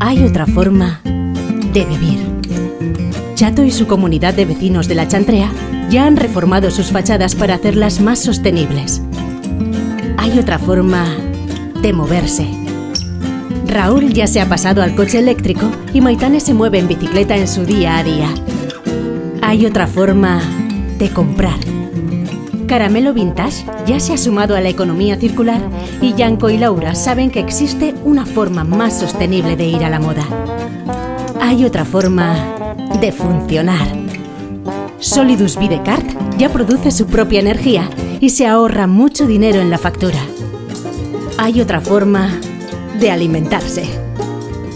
Hay otra forma de vivir. Chato y su comunidad de vecinos de la Chantrea ya han reformado sus fachadas para hacerlas más sostenibles. Hay otra forma de moverse. Raúl ya se ha pasado al coche eléctrico y Maitane se mueve en bicicleta en su día a día. Hay otra forma de comprar. Caramelo Vintage ya se ha sumado a la economía circular y Yanko y Laura saben que existe una forma más sostenible de ir a la moda. Hay otra forma de funcionar. Solidus Videcart ya produce su propia energía y se ahorra mucho dinero en la factura. Hay otra forma de alimentarse.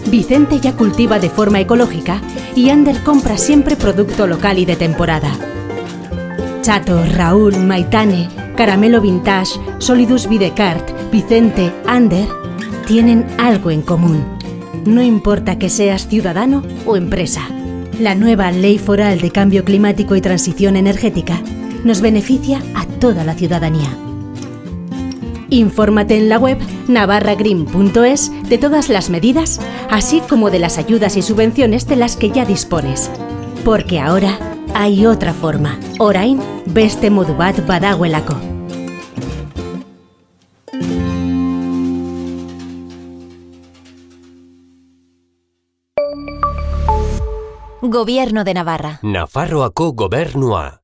Vicente ya cultiva de forma ecológica y Ander compra siempre producto local y de temporada. Chato, Raúl, Maitane, Caramelo Vintage, Solidus Videcart, Vicente, Ander tienen algo en común. No importa que seas ciudadano o empresa. La nueva Ley Foral de Cambio Climático y Transición Energética nos beneficia a toda la ciudadanía. Infórmate en la web navarragreen.es de todas las medidas, así como de las ayudas y subvenciones de las que ya dispones. Porque ahora hay otra forma. Orain beste modu bat badagoelako. Gobierno de Navarra. Nafarroako gobernua.